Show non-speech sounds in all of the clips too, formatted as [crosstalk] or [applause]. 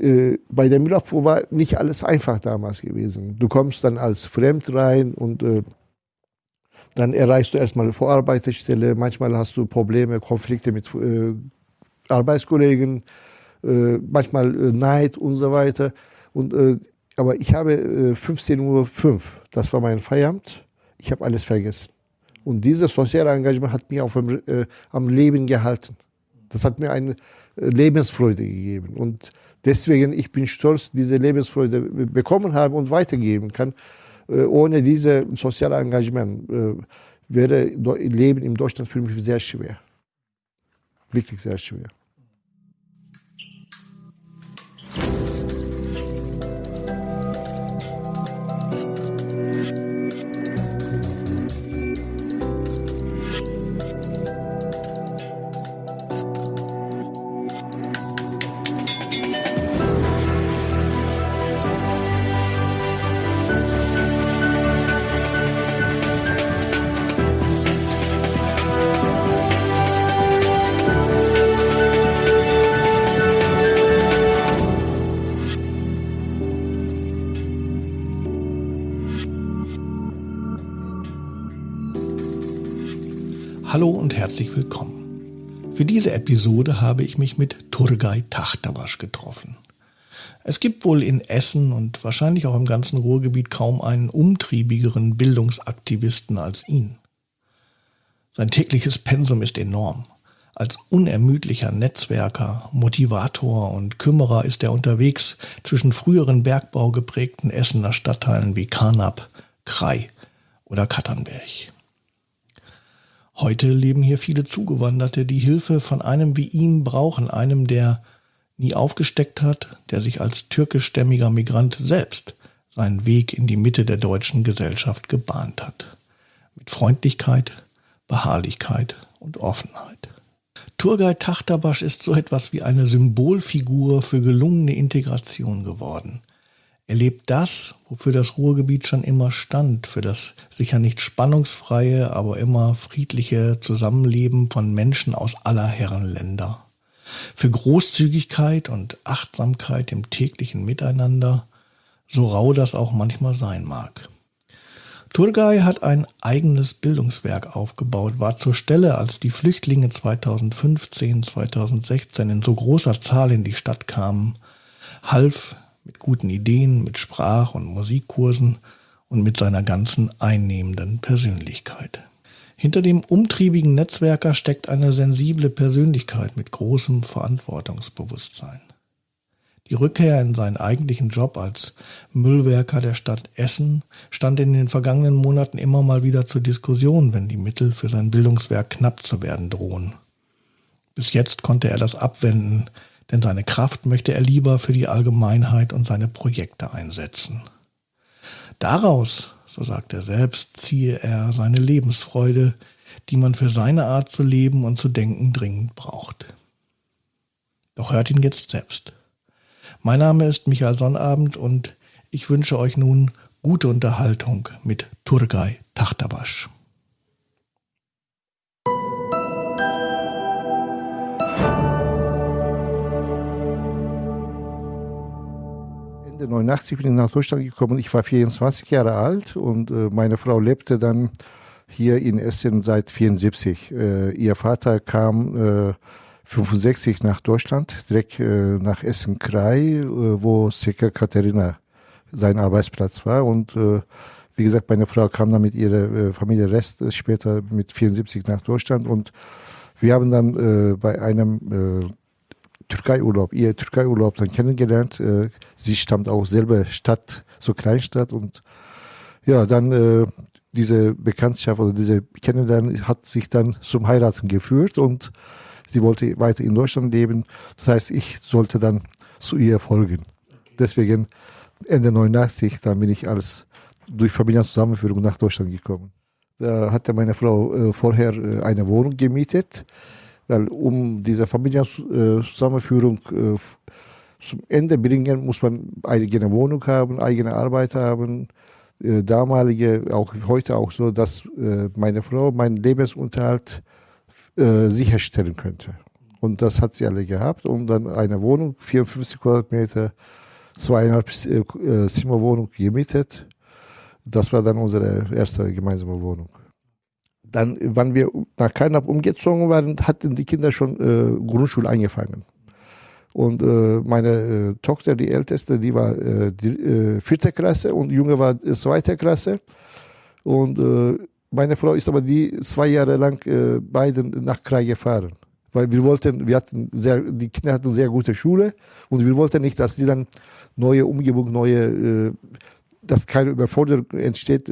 äh, bei der Müllabfuhr war nicht alles einfach damals gewesen. Du kommst dann als Fremd rein und äh, dann erreichst du erstmal eine Vorarbeiterstelle. Manchmal hast du Probleme, Konflikte mit äh, Arbeitskollegen, äh, manchmal äh, Neid und so weiter. Und, äh, aber ich habe äh, 15.05 Uhr, das war mein Feierabend, ich habe alles vergessen. Und dieses soziale Engagement hat mich auf, äh, am Leben gehalten. Das hat mir eine Lebensfreude gegeben. Und deswegen, ich bin stolz, diese Lebensfreude bekommen habe und weitergeben kann. Äh, ohne dieses soziale Engagement äh, wäre Leben in Deutschland für mich sehr schwer. Wirklich sehr schwer. Herzlich willkommen. Für diese Episode habe ich mich mit Turgay Tachtabasch getroffen. Es gibt wohl in Essen und wahrscheinlich auch im ganzen Ruhrgebiet kaum einen umtriebigeren Bildungsaktivisten als ihn. Sein tägliches Pensum ist enorm. Als unermüdlicher Netzwerker, Motivator und Kümmerer ist er unterwegs zwischen früheren Bergbau geprägten Essener Stadtteilen wie Karnap, Krai oder Katternberg. Heute leben hier viele Zugewanderte, die Hilfe von einem wie ihm brauchen, einem, der nie aufgesteckt hat, der sich als türkischstämmiger Migrant selbst seinen Weg in die Mitte der deutschen Gesellschaft gebahnt hat. Mit Freundlichkeit, Beharrlichkeit und Offenheit. Turgay Tachtabasch ist so etwas wie eine Symbolfigur für gelungene Integration geworden. Er lebt das, wofür das Ruhrgebiet schon immer stand, für das sicher nicht spannungsfreie, aber immer friedliche Zusammenleben von Menschen aus aller Herren Länder. Für Großzügigkeit und Achtsamkeit im täglichen Miteinander, so rau das auch manchmal sein mag. Turgay hat ein eigenes Bildungswerk aufgebaut, war zur Stelle, als die Flüchtlinge 2015, 2016 in so großer Zahl in die Stadt kamen, half mit guten Ideen, mit Sprach- und Musikkursen und mit seiner ganzen einnehmenden Persönlichkeit. Hinter dem umtriebigen Netzwerker steckt eine sensible Persönlichkeit mit großem Verantwortungsbewusstsein. Die Rückkehr in seinen eigentlichen Job als Müllwerker der Stadt Essen stand in den vergangenen Monaten immer mal wieder zur Diskussion, wenn die Mittel für sein Bildungswerk knapp zu werden drohen. Bis jetzt konnte er das abwenden, denn seine Kraft möchte er lieber für die Allgemeinheit und seine Projekte einsetzen. Daraus, so sagt er selbst, ziehe er seine Lebensfreude, die man für seine Art zu leben und zu denken dringend braucht. Doch hört ihn jetzt selbst. Mein Name ist Michael Sonnabend und ich wünsche euch nun gute Unterhaltung mit Turgay Tachtabasch. 89 bin ich nach Deutschland gekommen. Ich war 24 Jahre alt und äh, meine Frau lebte dann hier in Essen seit 74. Äh, ihr Vater kam äh, 65 nach Deutschland, direkt äh, nach Essen-Krai, äh, wo Seka Katharina sein Arbeitsplatz war. Und äh, wie gesagt, meine Frau kam dann mit ihrer Familie Rest später mit 74 nach Deutschland und wir haben dann bei einem Türkei-Urlaub, ihr Türkei-Urlaub dann kennengelernt. Äh, sie stammt auch selber Stadt, so Kleinstadt und ja, dann äh, diese Bekanntschaft oder diese Kennenlernen hat sich dann zum Heiraten geführt und sie wollte weiter in Deutschland leben. Das heißt, ich sollte dann zu ihr folgen. Deswegen Ende 89, dann bin ich als durch Familienzusammenführung nach Deutschland gekommen. Da hatte meine Frau äh, vorher äh, eine Wohnung gemietet weil um diese Familienzusammenführung äh, zum Ende bringen, muss man eigene Wohnung haben, eigene Arbeit haben. Äh, damalige, auch heute auch so, dass äh, meine Frau meinen Lebensunterhalt sicherstellen könnte. Und das hat sie alle gehabt. Und dann eine Wohnung, 54 Quadratmeter, zweieinhalb Zimmerwohnung gemietet. Das war dann unsere erste gemeinsame Wohnung. Dann, wann wir nach Karnap umgezogen waren, hatten die Kinder schon äh, Grundschule angefangen. Und äh, meine äh, Tochter, die älteste, die war äh, die, äh, vierte Klasse und Junge war äh, zweite Klasse. Und meine Frau ist aber die zwei Jahre lang beiden nach Krai gefahren. Weil wir wollten, wir hatten sehr, die Kinder hatten sehr gute Schule und wir wollten nicht, dass die dann neue Umgebung, neue, dass keine Überforderung entsteht.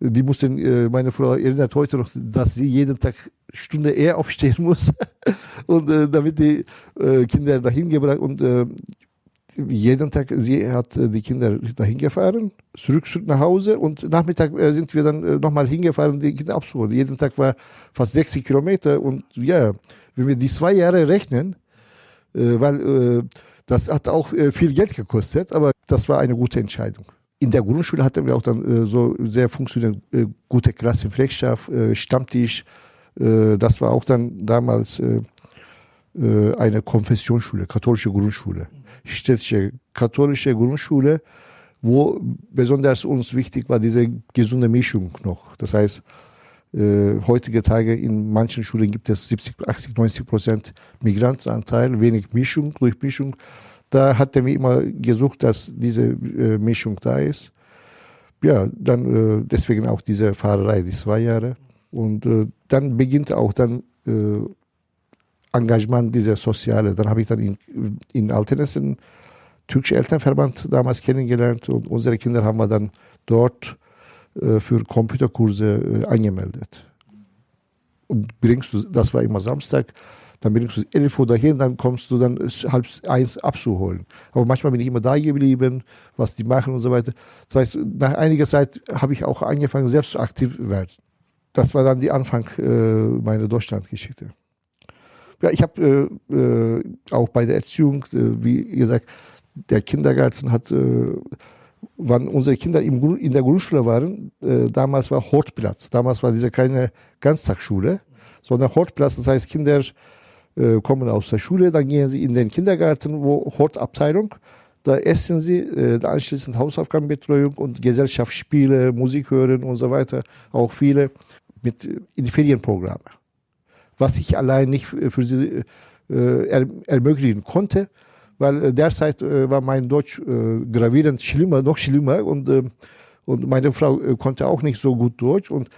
Die mussten, äh, meine Frau erinnert heute noch, dass sie jeden Tag Stunde eher aufstehen muss [laughs] und äh, damit die äh, Kinder dahin gebracht und jeden Tag, sie hat die Kinder dahin gefahren, zurück nach Hause und Nachmittag sind wir dann nochmal hingefahren, die Kinder abzuholen. Jeden Tag war fast 60 Kilometer und ja, wenn wir die zwei Jahre rechnen, weil das hat auch viel Geld gekostet, aber das war eine gute Entscheidung. In der Grundschule hatten wir auch dann so sehr funktionierende, gute Klassenpflegschaft, Stammtisch. das war auch dann damals eine Konfessionsschule, katholische Grundschule städtische katholische Grundschule, wo besonders uns wichtig war diese gesunde Mischung noch. Das heißt, äh, heutige Tage in manchen Schulen gibt es 70, 80, 90 Prozent Migrantenanteil, wenig Mischung, Durchmischung. Da hatten wir immer gesucht, dass diese äh, Mischung da ist. Ja, dann äh, deswegen auch diese Fahrerei, die zwei Jahre. Und äh, dann beginnt auch dann äh, Engagement, dieser soziale. Dann habe ich dann in, in Altenessen türkische Elternverband damals kennengelernt und unsere Kinder haben wir dann dort äh, für Computerkurse äh, angemeldet. Und bringst du, das war immer Samstag, dann bringst du 11 Uhr dahin, dann kommst du dann halb eins abzuholen. Aber manchmal bin ich immer da geblieben, was die machen und so weiter. Das heißt, nach einiger Zeit habe ich auch angefangen, selbst aktiv zu werden. Das war dann die Anfang äh, meiner Deutschlandgeschichte. Ja, ich habe äh, äh, auch bei der Erziehung, äh, wie gesagt, der Kindergarten hat, äh, wann unsere Kinder im, in der Grundschule waren, äh, damals war Hortplatz. Damals war diese keine Ganztagsschule, sondern Hortplatz. Das heißt, Kinder äh, kommen aus der Schule, dann gehen sie in den Kindergarten, wo Hortabteilung. Da essen sie, äh, anschließend Hausaufgabenbetreuung und Gesellschaftsspiele, Musik hören und so weiter. Auch viele mit in Ferienprogramme was ich allein nicht für sie äh, er, ermöglichen konnte, weil äh, derzeit äh, war mein Deutsch äh, gravierend schlimmer, noch schlimmer und, äh, und meine Frau äh, konnte auch nicht so gut Deutsch und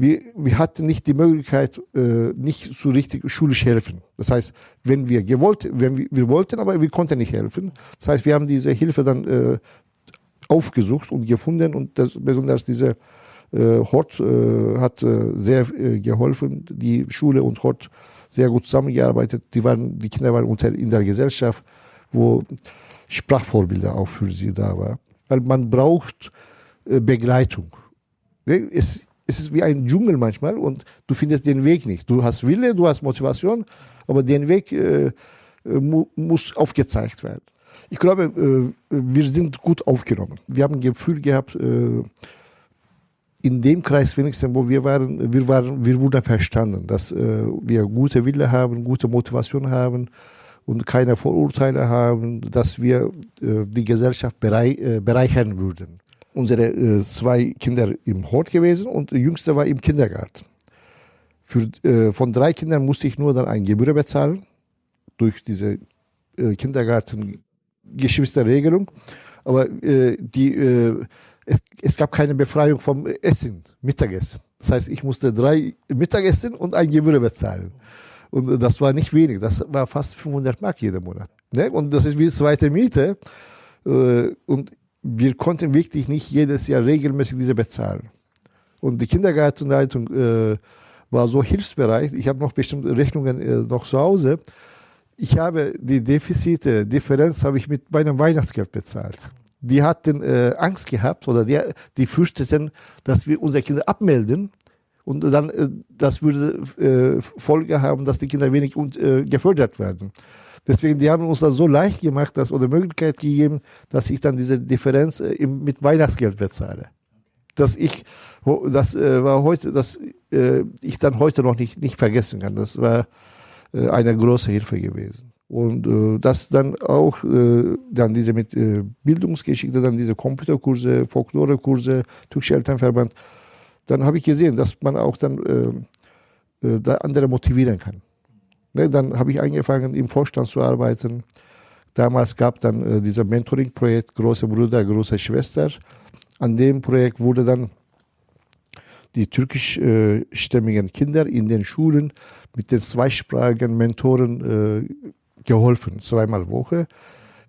wir, wir hatten nicht die Möglichkeit, nicht so richtig schulisch helfen. Das heißt, wenn wir gewollt, wenn wir, wir wollten, aber wir konnten nicht helfen. Das heißt, wir haben diese Hilfe dann aufgesucht und gefunden und das, besonders diese äh, Hort äh, hat äh, sehr geholfen, die Schule und Hort sehr gut zusammengearbeitet. Die, waren, die Kinder waren unter, in der Gesellschaft, wo Sprachvorbilder auch für sie da waren. Weil man braucht Begleitung. Ne, es, es ist wie ein Dschungel manchmal und du findest den Weg nicht. Du hast Wille, du hast Motivation, aber den Weg äh, mu muss aufgezeigt werden. Ich glaube, äh, wir sind gut aufgenommen. Wir haben ein Gefühl gehabt, äh, in dem Kreis wenigstens, wo wir waren, wir waren, wir wurden verstanden, dass äh, wir gute Wille haben, gute Motivation haben und keine Vorurteile haben, dass wir äh, die Gesellschaft berei äh, bereichern würden. Unsere äh, zwei Kinder im Hort gewesen und der jüngste war im Kindergarten. Für, äh, von drei Kindern musste ich nur dann ein Gebühr bezahlen durch diese äh, Kindergarten-Geschwisterregelung. Aber die es, gab keine Befreiung vom Essen, Mittagessen. Das heißt, ich musste drei Mittagessen und ein Gebühr bezahlen. Und das war nicht wenig, das war fast 500 Mark jeden Monat. Ne? Und das ist wie zweite Miete. Und wir konnten wirklich nicht jedes Jahr regelmäßig diese bezahlen. Und die Kindergartenleitung äh, war so hilfsbereit. Ich habe noch bestimmte Rechnungen äh, noch zu Hause. Ich habe die Defizite, Differenz habe ich mit meinem Weihnachtsgeld bezahlt die hatten äh, Angst gehabt oder die, die fürchteten, dass wir unsere Kinder abmelden und dann äh, das würde äh, Folge haben, dass die Kinder wenig und, äh, gefördert werden. Deswegen, die haben uns das so leicht gemacht, dass oder Möglichkeit gegeben, dass ich dann diese Differenz äh, mit Weihnachtsgeld bezahle. Dass ich, das äh, war heute, dass äh, ich dann heute noch nicht, nicht vergessen kann. Das war eine große Hilfe gewesen. Und äh, das dann auch, äh, dann diese mit äh, Bildungsgeschichte, dann diese Computerkurse, Folklorekurse, Türkische Elternverband, dann habe ich gesehen, dass man auch dann äh, äh, da andere motivieren kann. Ne, dann habe ich angefangen, im Vorstand zu arbeiten. Damals gab dann äh, dieser Mentoring-Projekt Große Bruder, Große Schwester. An dem Projekt wurde dann die türkischstämmigen Kinder in den Schulen mit den zweisprachigen Mentoren äh, geholfen, zweimal Woche.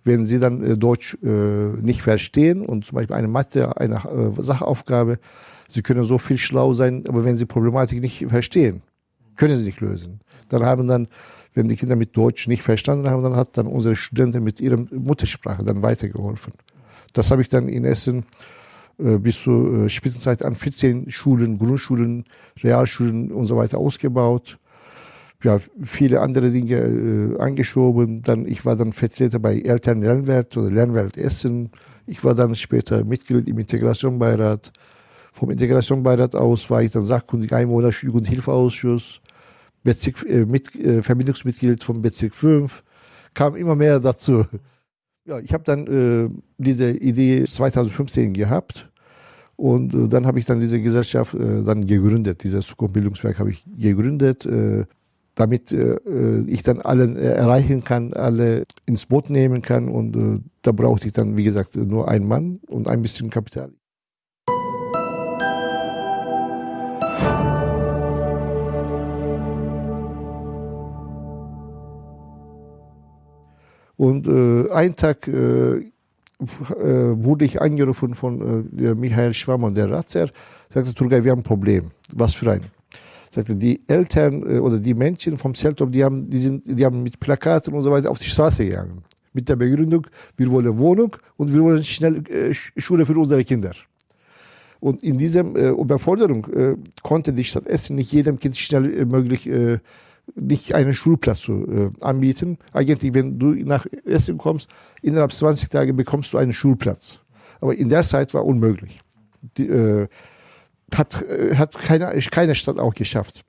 Wenn sie dann äh, Deutsch äh, nicht verstehen und zum Beispiel eine Mathe, eine äh, Sachaufgabe, sie können so viel schlau sein, aber wenn sie Problematik nicht verstehen, können sie nicht lösen. Dann haben dann, wenn die Kinder mit Deutsch nicht verstanden haben, dann hat dann unsere Studenten mit ihrer Muttersprache dann weitergeholfen. Das habe ich dann in Essen äh, bis zur äh, Spitzenzeit an 14 Schulen, Grundschulen, Realschulen und so weiter ausgebaut. Ja, viele andere Dinge äh, angeschoben. Dann, ich war dann Vertreter bei Eltern Lernwelt oder Lernwelt Essen. Ich war dann später Mitglied im Integrationbeirat. Vom Integrationbeirat aus war ich dann sachkundig Einwohner Jugendhilfeausschuss, Bezirk, äh, mit, äh, Verbindungsmitglied vom Bezirk 5. Kam immer mehr dazu. Ja, ich habe dann äh, diese Idee 2015 gehabt und äh, dann habe ich dann diese Gesellschaft äh, dann gegründet. Dieses Zukunftsbildungswerk habe ich gegründet, äh, damit äh, äh, ich dann alle erreichen kann, alle ins Boot nehmen kann und da brauchte ich dann, wie gesagt, nur einen Mann und ein bisschen Kapital. Und äh, einen Tag äh, äh, wurde ich angerufen von äh, Michael Schwammer, der Ratzer, sagte, Turgay, wir haben ein Problem. Was für ein? Sagte, die Eltern äh, oder die Menschen vom Zeltop, die haben, die, sind, die haben mit Plakaten und so weiter auf die Straße gegangen. Mit der Begründung, wir wollen Wohnung und wir wollen schnell äh, Schule für unsere Kinder. Und in dieser äh, Überforderung äh, konnte die Stadt Essen nicht jedem Kind schnell äh, möglich nicht einen Schulplatz zu äh, anbieten. Eigentlich, wenn du nach Essen kommst, innerhalb 20 Tage bekommst du einen Schulplatz. Aber in der Zeit war unmöglich. Die, äh, hat, äh, hat keine, keine Stadt auch geschafft.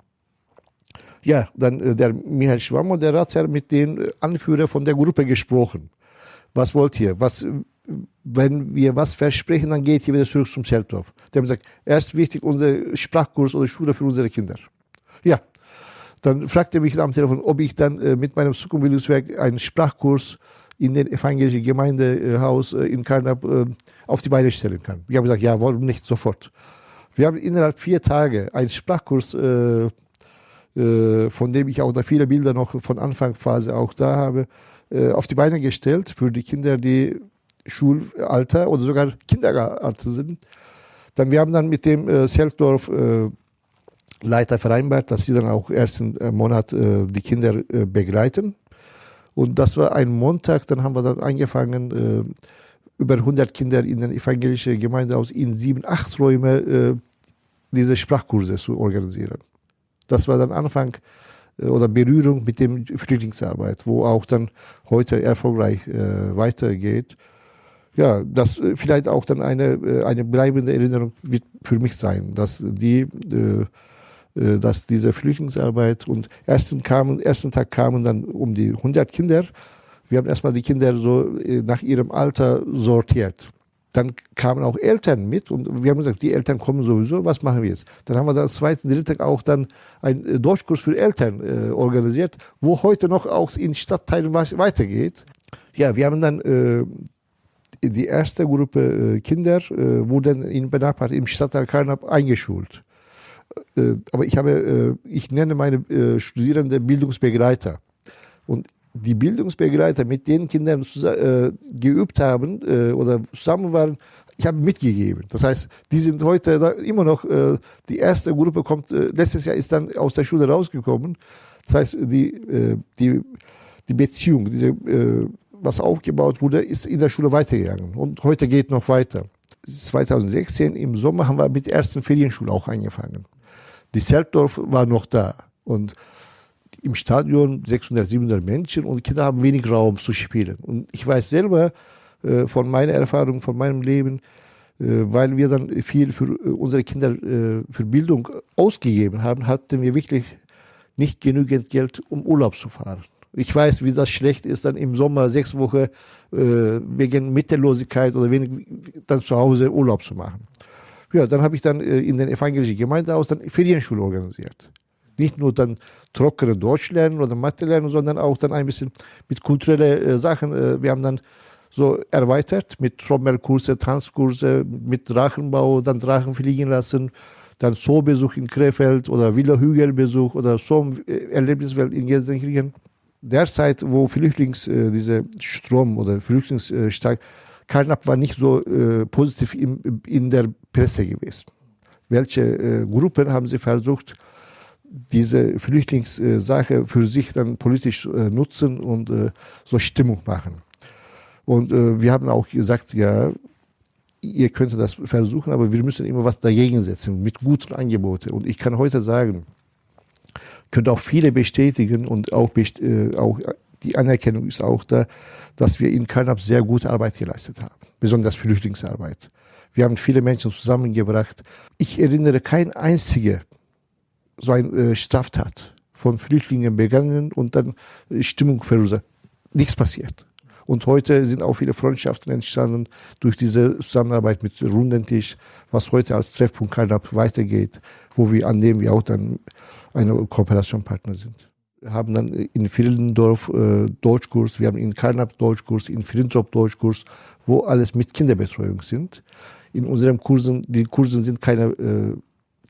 Ja, dann äh, der Michael Schwamm und der Ratsherr mit den Anführer von der Gruppe gesprochen. Was wollt ihr? Was, wenn wir was versprechen, dann geht ihr wieder zurück zum Zeltdorf. Die haben gesagt, erst wichtig unser Sprachkurs oder Schule für unsere Kinder. Ja, dann fragte mich am Telefon, ob ich dann äh, mit meinem Zukunftsbildungswerk einen Sprachkurs in den evangelischen Gemeindehaus äh, in Karnap äh, auf die Beine stellen kann. Ich habe gesagt, ja, warum nicht sofort? Wir haben innerhalb vier Tage einen Sprachkurs, äh, äh, von dem ich auch da viele Bilder noch von Anfangsphase auch da habe, äh, auf die Beine gestellt für die Kinder, die Schulalter oder sogar Kindergarten sind. Dann wir haben dann mit dem äh, Seltdorf äh, Leiter vereinbart, dass sie dann auch ersten äh, Monat äh, die Kinder äh, begleiten. Und das war ein Montag, dann haben wir dann angefangen, äh, über 100 Kinder in den evangelischen Gemeindehaus in sieben, acht Räume äh, diese Sprachkurse zu organisieren. Das war dann Anfang äh, oder Berührung mit dem Flüchtlingsarbeit, wo auch dann heute erfolgreich weitergeht ja, das vielleicht auch dann eine, eine bleibende Erinnerung wird für mich sein, dass die dass diese Flüchtlingsarbeit und ersten kamen, ersten Tag kamen dann um die 100 Kinder. Wir haben erstmal die Kinder so äh, nach ihrem Alter sortiert. Dann kamen auch Eltern mit und wir haben gesagt, die Eltern kommen sowieso, was machen wir jetzt? Dann haben wir dann zweiten, dritten auch dann einen äh, Deutschkurs für Eltern äh, organisiert, wo heute noch auch in Stadtteilen weitergeht. Ja, wir haben dann äh, die erste Gruppe äh, Kinder äh, wurden in Benachbart im Stadtteil Karnap eingeschult. Äh, aber ich habe, äh, ich nenne meine äh, Studierenden Bildungsbegleiter. Und die Bildungsbegleiter, mit denen Kinder geübt haben oder zusammen waren, ich habe mitgegeben. Das heißt, die sind heute immer noch, die erste Gruppe kommt, letztes Jahr ist dann aus der Schule rausgekommen. Das heißt, die, die, die Beziehung, diese, was aufgebaut wurde, ist in der Schule weitergegangen. Und heute geht noch weiter. 2016 im Sommer haben wir mit der ersten Ferienschule auch angefangen. Die Zeltdorf war noch da und im Stadion 600, 700 Menschen und Kinder haben wenig Raum zu spielen. Und ich weiß selber äh, von meiner Erfahrung, von meinem Leben, äh, weil wir dann viel für äh, unsere Kinder äh, für Bildung ausgegeben haben, hatten wir wirklich nicht genügend Geld, um Urlaub zu fahren. Ich weiß, wie das schlecht ist, dann im Sommer sechs Wochen äh, wegen Mittellosigkeit oder wenig dann zu Hause Urlaub zu machen. Ja, dann habe ich dann äh, in den evangelischen Gemeindehaus dann Ferienschule organisiert. Nicht nur dann trockene Deutsch lernen oder Mathe lernen, sondern auch dann ein bisschen mit kulturellen äh, Sachen. Äh, wir haben dann so erweitert mit Trommelkurse, Tanzkurse, mit Drachenbau, dann Drachen fliegen lassen, dann Zoobesuch in Krefeld oder Villa Hügelbesuch oder Zoo-Erlebniswelt in Gelsenkirchen. Derzeit, wo Flüchtlings, äh, diese Strom oder Flüchtlingsstark, Karnap war nicht so äh, positiv im, in der Presse gewesen. Welche äh, Gruppen haben sie versucht, diese Flüchtlingssache für sich dann politisch äh, nutzen und äh, so Stimmung machen? Und äh, wir haben auch gesagt, ja, ihr könnt das versuchen, aber wir müssen immer was dagegen setzen mit guten Angeboten. Und ich kann heute sagen, können auch viele bestätigen und auch, äh, auch die Anerkennung ist auch da, dass wir in Karnap sehr gute Arbeit geleistet haben, besonders Flüchtlingsarbeit. Wir haben viele Menschen zusammengebracht. Ich erinnere kein einziger so ein äh, Straftat von Flüchtlingen begangen und dann Stimmung verursacht. Nichts passiert. Und heute sind auch viele Freundschaften entstanden durch diese Zusammenarbeit mit Rundentisch, was heute als Treffpunkt Karnap weitergeht, wo wir, an dem wir auch dann eine Kooperationspartner sind. Haben dann in Friedendorf äh, Deutschkurs, wir haben in Karnap Deutschkurs, in Friedendorf Deutschkurs, wo alles mit Kinderbetreuung sind. In unseren Kursen, die Kursen sind keine äh,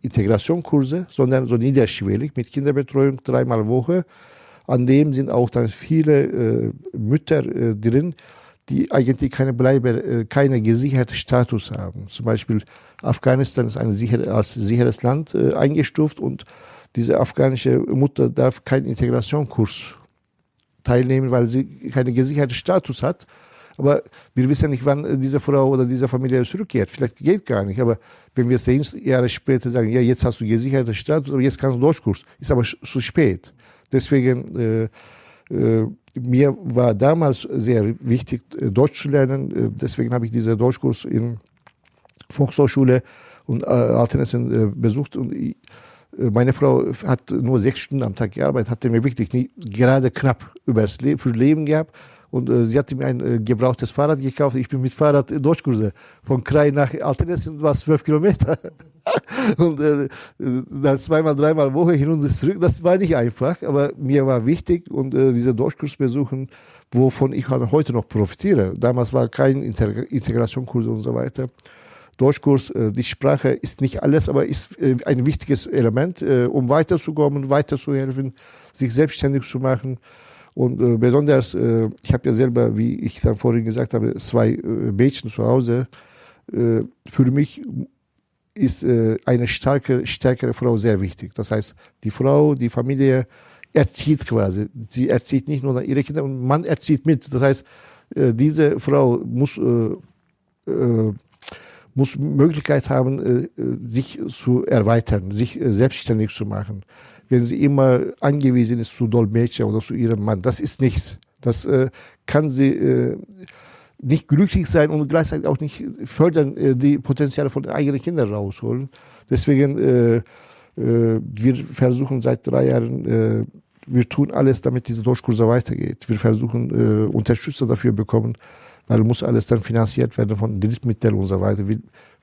Integrationskurse, sondern so niederschwellig mit Kinderbetreuung dreimal Woche an dem sind auch dann viele äh, Mütter äh, drin, die eigentlich keine Bleibe, äh, keine gesicherte Status haben. Zum Beispiel Afghanistan ist ein sicher, als sicheres Land äh, eingestuft und diese afghanische Mutter darf keinen Integrationskurs teilnehmen, weil sie keinen gesicherten Status hat. Aber wir wissen nicht, wann diese Frau oder diese Familie zurückkehrt. Vielleicht geht gar nicht. Aber wenn wir zehn Jahre später sagen, ja, jetzt hast du gesicherten Status, aber jetzt kannst du Deutschkurs, ist aber zu spät. Deswegen, äh, äh, mir war damals sehr wichtig, äh, Deutsch zu lernen. Äh, deswegen habe ich diesen Deutschkurs in Volkshochschule und äh, Altenessen äh, besucht. Und meine Frau hat nur sechs Stunden am Tag gearbeitet, hatte mir wirklich nie, gerade knapp übers Leben, für Leben gehabt. Und äh, sie hatte mir ein äh, gebrauchtes Fahrrad gekauft. Ich bin mit Fahrrad Deutschkurse von Krai nach Altenessen, was zwölf Kilometer. [laughs] und äh, dann zweimal, dreimal Woche hin und zurück. Das war nicht einfach, aber mir war wichtig und äh, diese Deutschkurs besuchen, wovon ich halt heute noch profitiere. Damals war kein Integ Integrationskurs und so weiter. Deutschkurs, äh, die Sprache ist nicht alles, aber ist äh, ein wichtiges Element, äh, um weiterzukommen, weiterzuhelfen, sich selbstständig zu machen. Und besonders, ich habe ja selber, wie ich dann vorhin gesagt habe, zwei Mädchen zu Hause. Für mich ist eine starke, stärkere Frau sehr wichtig. Das heißt, die Frau, die Familie erzieht quasi. Sie erzieht nicht nur ihre Kinder, man erzieht mit. Das heißt, diese Frau muss, muss Möglichkeit haben, sich zu erweitern, sich selbstständig zu machen wenn sie immer angewiesen ist zu Dolmetscher oder zu ihrem Mann. Das ist nichts. Das äh, kann sie äh, nicht glücklich sein und gleichzeitig auch nicht fördern, äh, die Potenziale von den eigenen Kindern rausholen. Deswegen, äh, äh, wir versuchen seit drei Jahren, äh, wir tun alles, damit diese Durchkurse weitergeht. Wir versuchen, äh, Unterstützer dafür bekommen, weil muss alles dann finanziert werden von Drittmitteln und so weiter,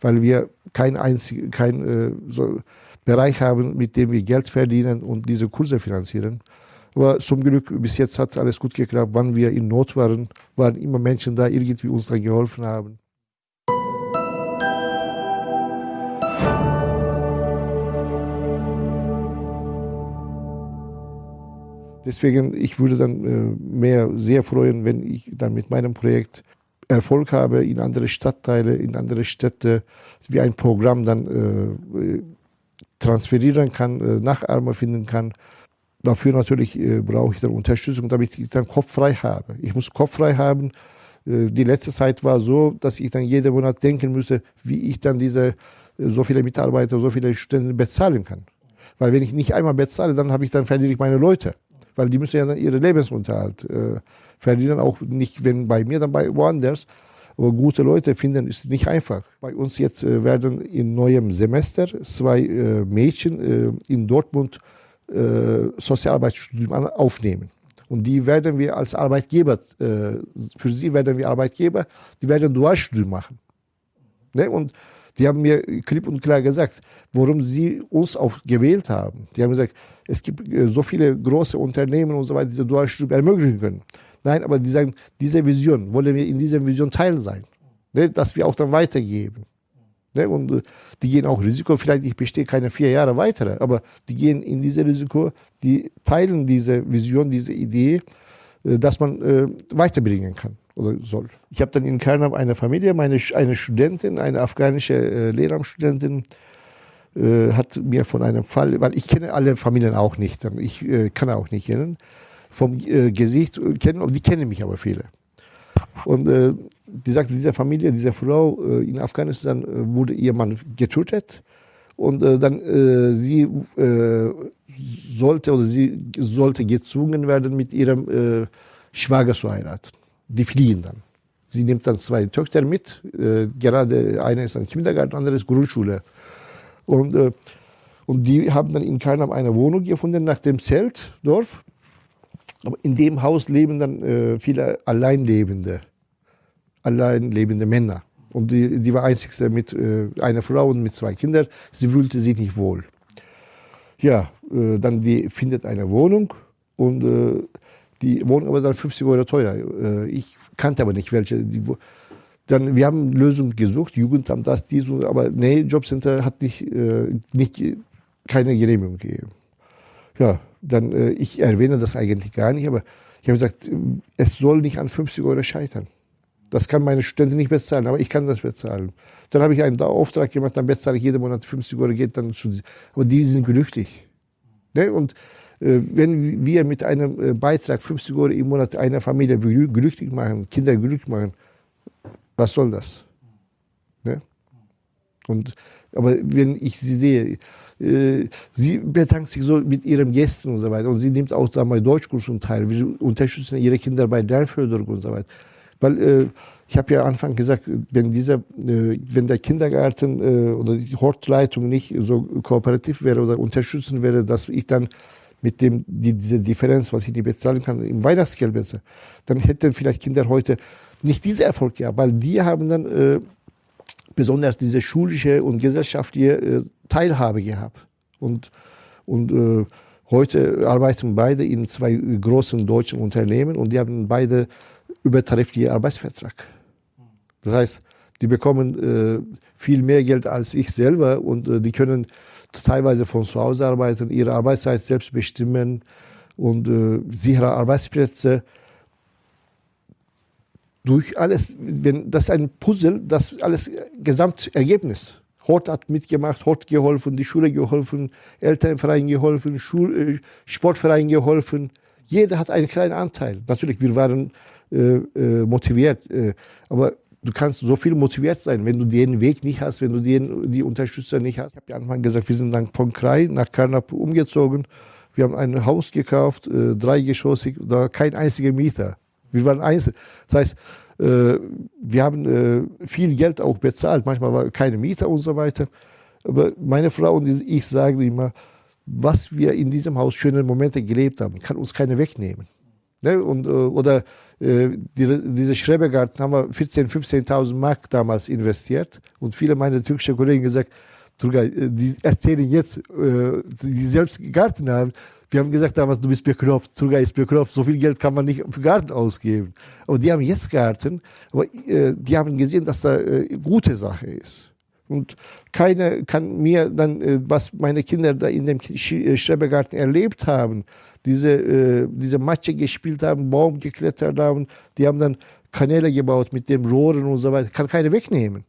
weil wir kein einzig, kein äh, so, Bereich haben, mit dem wir Geld verdienen und diese Kurse finanzieren. Aber zum Glück, bis jetzt hat alles gut geklappt. Wann wir in Not waren, waren immer Menschen da, irgendwie uns dann geholfen haben. Deswegen, ich würde dann äh, mehr sehr freuen, wenn ich dann mit meinem Projekt Erfolg habe in andere Stadtteile, in andere Städte, wie ein Programm dann äh, transferieren kann, äh, Nachahmer finden kann. Dafür natürlich äh, brauche ich dann Unterstützung, damit ich dann Kopf frei habe. Ich muss Kopf frei haben. Äh, die letzte Zeit war so, dass ich dann jeden Monat denken müsste, wie ich dann diese äh, so viele Mitarbeiter, so viele Studenten bezahlen kann. Weil wenn ich nicht einmal bezahle, dann habe ich dann verliere ich meine Leute, weil die müssen ja dann ihren Lebensunterhalt äh, verdienen, auch nicht wenn bei mir, dann bei woanders. Aber gute Leute finden ist nicht einfach. Bei uns jetzt äh, werden in neuem Semester zwei äh, Mädchen äh, in Dortmund äh, Sozialarbeitsstudium aufnehmen. Und die werden wir als Arbeitgeber, äh, für sie werden wir Arbeitgeber, die werden Dualstudium machen. Ne? Und die haben mir klipp und klar gesagt, warum sie uns auch gewählt haben. Die haben gesagt, es gibt äh, so viele große Unternehmen und so weiter, die diese Dualstudium ermöglichen können. Nein, aber die sagen, diese Vision, wollen wir in dieser Vision Teil sein. Ne? Dass wir auch dann weitergeben. Ne? Und äh, die gehen auch Risiko. Vielleicht ich bestehe keine vier Jahre weitere, aber die gehen in dieses Risiko, die teilen diese Vision, diese Idee, äh, dass man äh, weiterbringen kann oder soll. Ich habe dann in Kernab eine Familie, meine, eine Studentin, eine afghanische äh, Lehramtsstudentin, äh, hat mir von einem Fall, weil ich kenne alle Familien auch nicht, ich äh, kann auch nicht kennen, vom äh, Gesicht kennen, und die kennen mich aber viele. Und äh, die sagte, diese Familie, diese Frau äh, in Afghanistan äh, wurde ihr Mann getötet und äh, dann äh, sie äh, sollte oder sie sollte gezwungen werden, mit ihrem äh, Schwager zu heiraten. Die fliehen dann. Sie nimmt dann zwei Töchter mit, äh, gerade eine ist ein Kindergarten, andere ist Grundschule. Und, äh, und die haben dann in Karnam eine Wohnung gefunden nach dem Zeltdorf. Aber in dem Haus leben dann äh, viele Alleinlebende allein lebende Männer. Und die, die war einzigste mit äh, einer Frau und mit zwei Kindern. Sie fühlte sich nicht wohl. Ja, äh, dann die findet eine Wohnung und äh, die Wohnung aber dann 50 Euro teurer. Äh, ich kannte aber nicht welche. Die, dann, wir haben Lösungen gesucht, Jugendamt, das, dies, aber nee, Jobcenter hat nicht, äh, nicht keine Genehmigung gegeben. Ja, dann, äh, ich erwähne das eigentlich gar nicht, aber ich habe gesagt, es soll nicht an 50 Euro scheitern. Das kann meine Studentin nicht bezahlen, aber ich kann das bezahlen. Dann habe ich einen Auftrag gemacht, dann bezahle ich jeden Monat 50 Euro, geht dann zu. Aber die sind glücklich. Ne? Und äh, wenn wir mit einem äh, Beitrag 50 Euro im Monat eine Familie glücklich machen, Kinder glücklich machen, was soll das? Ne? Und, aber wenn ich sie sehe, äh, sie bedankt sich so mit ihren Gästen und so weiter. Und sie nimmt auch da mal Deutschkursen teil. Wir unterstützen ihre Kinder bei Lernförderung und so weiter. Weil äh, ich habe ja Anfang gesagt, wenn dieser, äh, wenn der Kindergarten äh, oder die Hortleitung nicht so kooperativ wäre oder unterstützen wäre, dass ich dann mit dem die, diese Differenz, was ich nicht bezahlen kann, im Weihnachtsgeld besser, dann hätten vielleicht Kinder heute nicht diesen Erfolg gehabt, weil die haben dann äh, besonders diese schulische und gesellschaftliche äh, Teilhabe gehabt. Und, und äh, heute arbeiten beide in zwei großen deutschen Unternehmen und die haben beide übertariflichen Arbeitsvertrag. Das heißt, die bekommen äh, viel mehr Geld als ich selber und äh, die können teilweise von zu Hause arbeiten, ihre Arbeitszeit selbst bestimmen und äh, sichere Arbeitsplätze. Durch alles, wenn das ist ein Puzzle, das alles Gesamtergebnis. Hort hat mitgemacht, Hort geholfen, die Schule geholfen, Elternverein geholfen, Schul äh, Sportverein geholfen. Jeder hat einen kleinen Anteil. Natürlich, wir waren äh, äh, motiviert. Äh, aber du kannst so viel motiviert sein, wenn du den Weg nicht hast, wenn du den, die Unterstützer nicht hast. Ich habe ja Anfang gesagt, wir sind dann von Krai nach Karnap umgezogen. Wir haben ein Haus gekauft, äh, dreigeschossig, da kein einziger Mieter. Wir waren einzeln. Das heißt, äh, wir haben äh, viel Geld auch bezahlt. Manchmal war keine Mieter und so weiter. Aber meine Frau und ich sagen immer, was wir in diesem Haus schöne Momente gelebt haben, kann uns keiner wegnehmen. Ne? Und, äh, oder äh, die, diese Schrebergarten haben wir 14.000, 15.000 Mark damals investiert. Und viele meiner türkischen Kollegen gesagt, Turgay, äh, die erzählen jetzt, äh, die selbst Garten haben. Wir haben gesagt damals, du bist bekloppt, Turgay ist bekloppt, so viel Geld kann man nicht für Garten ausgeben. Aber die haben jetzt Garten, aber äh, die haben gesehen, dass da äh, gute Sache ist. Und keiner kann mir dann, äh, was meine Kinder da in dem Schrebergarten erlebt haben, diese, äh, diese Matsche gespielt haben, Baum geklettert haben, die haben dann Kanäle gebaut mit dem Rohren und so weiter. Kann keiner wegnehmen.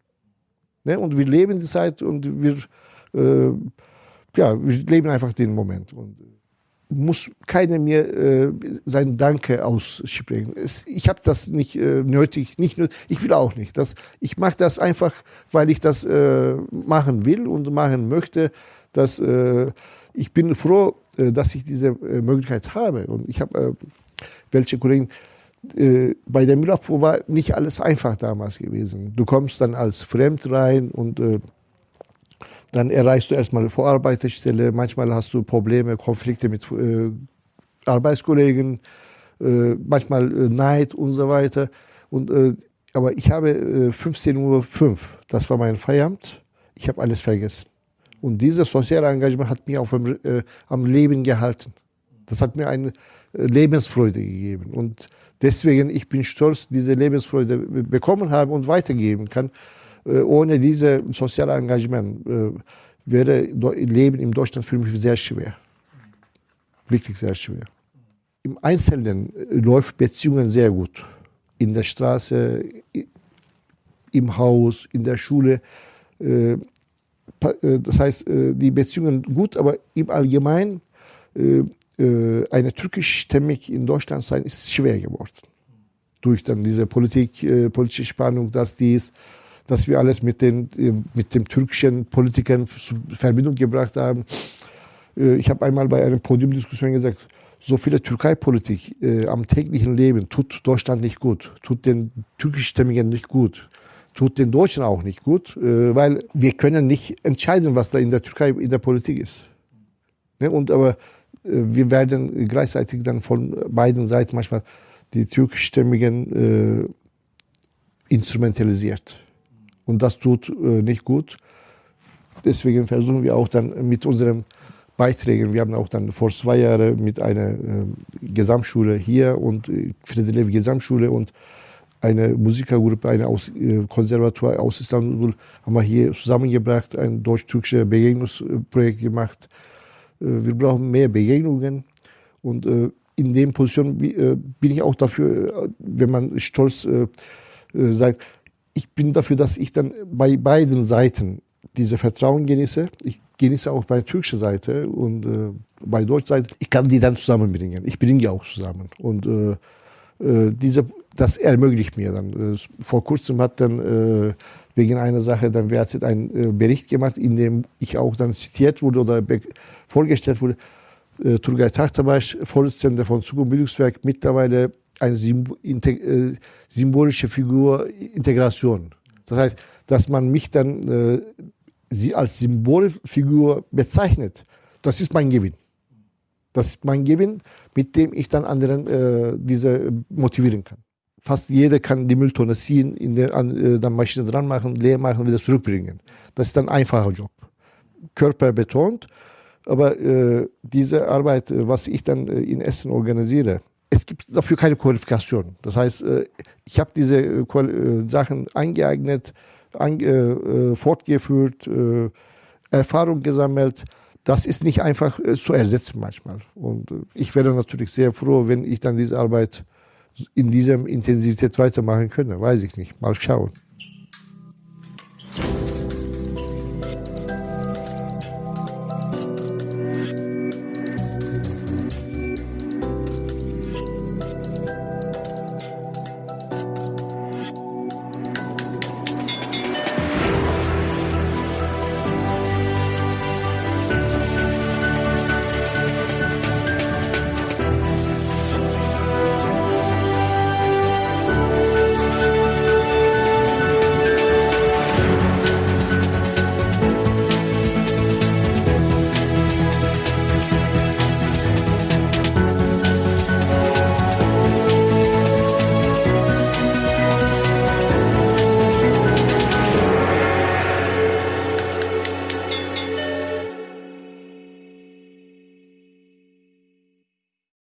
Ne? Und wir leben die Zeit und wir, äh, ja, wir leben einfach den Moment. Und muss keiner mir äh, sein Danke aussprechen. Es, ich habe das nicht äh, nötig, nicht nötig, ich will auch nicht. Das, ich mache das einfach, weil ich das äh, machen will und machen möchte. Dass, äh, ich bin froh, äh, dass ich diese äh, Möglichkeit habe. Und ich habe äh, welche Kollegen, bei der Müllabfuhr war nicht alles einfach damals gewesen. Du kommst dann als Fremd rein und dann erreichst du erstmal eine Vorarbeiterstelle, manchmal hast du Probleme, Konflikte mit äh, Arbeitskollegen, äh, manchmal äh, Neid und so weiter. Und, äh, aber ich habe äh, 15.05 Uhr, das war mein Feierabend, ich habe alles vergessen. Und dieses soziale Engagement hat mich auf, äh, am Leben gehalten. Das hat mir eine äh, Lebensfreude gegeben. Und deswegen, ich bin stolz, diese Lebensfreude bekommen habe und weitergeben kann. Äh, ohne dieses soziale Engagement äh, wäre Leben in Deutschland für mich sehr schwer. Wirklich sehr schwer. Im Einzelnen läuft Beziehungen sehr gut. In der Straße, im Haus, in der Schule. Das heißt, die Beziehungen gut, aber im Allgemeinen eine türkischstämmig in Deutschland sein ist schwer geworden. Durch dann diese Politik, politische Spannung, dass dies, dass wir alles mit den, mit dem türkischen Politikern in Verbindung gebracht haben. Ich habe einmal bei einer Podiumdiskussion gesagt, so viele Türkei-Politik äh, am täglichen Leben tut Deutschland nicht gut, tut den türkischstämmigen nicht gut, tut den Deutschen auch nicht gut, äh, weil wir können nicht entscheiden, was da in der Türkei in der Politik ist. Ne? Und aber äh, wir werden gleichzeitig dann von beiden Seiten manchmal die türkischstämmigen äh, instrumentalisiert. Und das tut äh, nicht gut. Deswegen versuchen wir auch dann mit unserem Beiträgen. Wir haben auch dann vor zwei Jahren mit einer äh, Gesamtschule hier und äh, Friedrich Gesamtschule und eine Musikergruppe, eine aus, äh, Konservatoire aus Istanbul, haben wir hier zusammengebracht, ein deutsch-türkisches Begegnungsprojekt gemacht. Äh, wir brauchen mehr Begegnungen und äh, in dem Position bin ich auch dafür, wenn man stolz sagt, ich bin dafür, dass ich dann bei beiden Seiten diese Vertrauen genieße. Ich genieße auch bei türkischer Seite und äh, bei deutscher Seite. Ich kann die dann zusammenbringen. Ich bringe die auch zusammen. Und äh, äh, diese, das ermöglicht mir dann. Äh, vor kurzem hat dann äh, wegen einer Sache dann WAZ einen äh, Bericht gemacht, in dem ich auch dann zitiert wurde oder vorgestellt wurde. Äh, Turgay Tahtabaş, Vorsitzender von Zukunft Bildungswerk, mittlerweile eine symbolische Figur Integration. Das heißt, dass man mich dann äh, sie als Symbolfigur bezeichnet, das ist mein Gewinn. Das ist mein Gewinn, mit dem ich dann anderen äh, diese motivieren kann. Fast jeder kann die Mülltonne ziehen, in der an, äh, dann Maschine dran machen, leer machen, wieder zurückbringen. Das ist ein einfacher Job. Körper betont, aber äh, diese Arbeit, äh, was ich dann äh, in Essen organisiere, es gibt dafür keine Qualifikation. Das heißt, äh, ich habe diese Sachen eingeeignet, äh, fortgeführt, Erfahrung gesammelt. Das ist nicht einfach zu ersetzen manchmal. Und ich wäre natürlich sehr froh, wenn ich dann diese Arbeit in dieser Intensität weitermachen könnte. Weiß ich nicht. Mal schauen.